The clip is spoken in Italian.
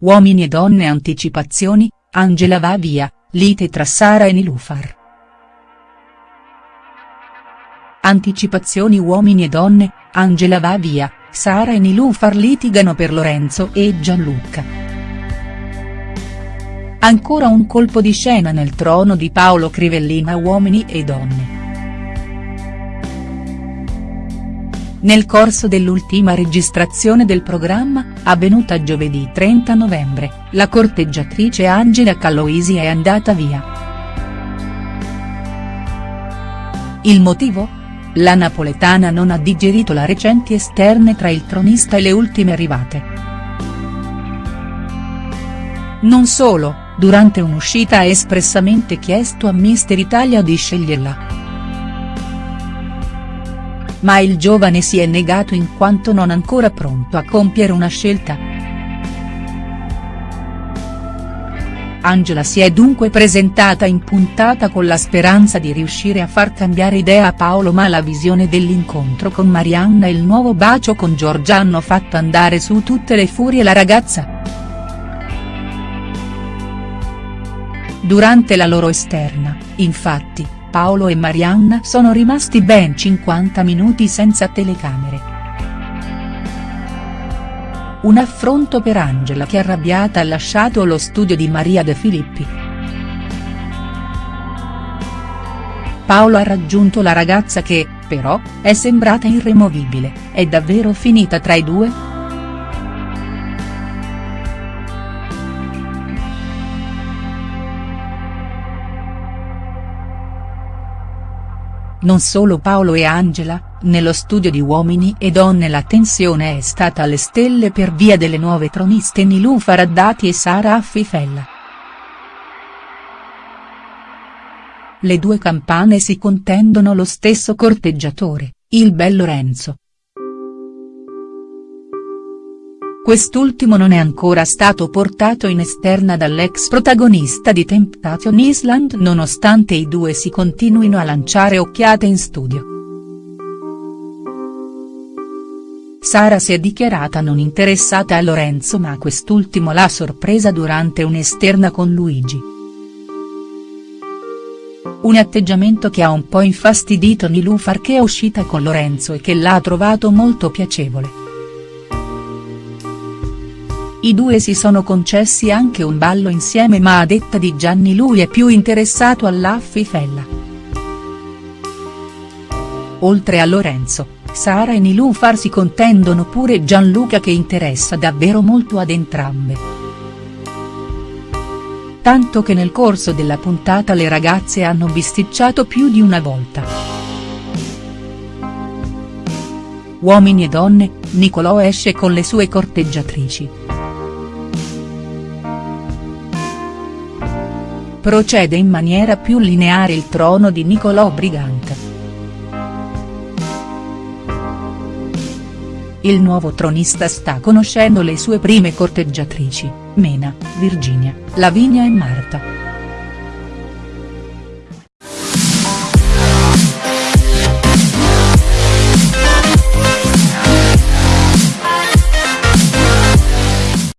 Uomini e donne anticipazioni, Angela va via, lite tra Sara e Nilufar. Anticipazioni Uomini e donne, Angela va via, Sara e Nilufar litigano per Lorenzo e Gianluca. Ancora un colpo di scena nel trono di Paolo Crivellina Uomini e donne. Nel corso dell'ultima registrazione del programma, avvenuta giovedì 30 novembre, la corteggiatrice Angela Caloisi è andata via. Il motivo? La napoletana non ha digerito la recenti esterne tra il tronista e le ultime arrivate. Non solo, durante un'uscita ha espressamente chiesto a Mister Italia di sceglierla ma il giovane si è negato in quanto non ancora pronto a compiere una scelta. Angela si è dunque presentata in puntata con la speranza di riuscire a far cambiare idea a Paolo ma la visione dell'incontro con Marianna e il nuovo bacio con Giorgia hanno fatto andare su tutte le furie la ragazza. Durante la loro esterna, infatti, Paolo e Marianna sono rimasti ben 50 minuti senza telecamere. Un affronto per Angela che arrabbiata ha lasciato lo studio di Maria De Filippi. Paolo ha raggiunto la ragazza che, però, è sembrata irremovibile, è davvero finita tra i due?. Non solo Paolo e Angela, nello studio di Uomini e Donne la tensione è stata alle stelle per via delle nuove troniste Nilufar Haddadi e Sara Affifella. Le due campane si contendono lo stesso corteggiatore, il bel Lorenzo. Quest'ultimo non è ancora stato portato in esterna dall'ex protagonista di Temptation Island nonostante i due si continuino a lanciare occhiate in studio. Sara si è dichiarata non interessata a Lorenzo ma quest'ultimo l'ha sorpresa durante un'esterna con Luigi. Un atteggiamento che ha un po' infastidito Nilufar che è uscita con Lorenzo e che l'ha trovato molto piacevole. I due si sono concessi anche un ballo insieme ma a detta di Gianni lui è più interessato all'Affifella. Oltre a Lorenzo, Sara e Nilufar si contendono pure Gianluca che interessa davvero molto ad entrambe. Tanto che nel corso della puntata le ragazze hanno bisticciato più di una volta. Uomini e donne, Nicolò esce con le sue corteggiatrici. Procede in maniera più lineare il trono di Niccolò Brigante. Il nuovo tronista sta conoscendo le sue prime corteggiatrici, Mena, Virginia, Lavinia e Marta.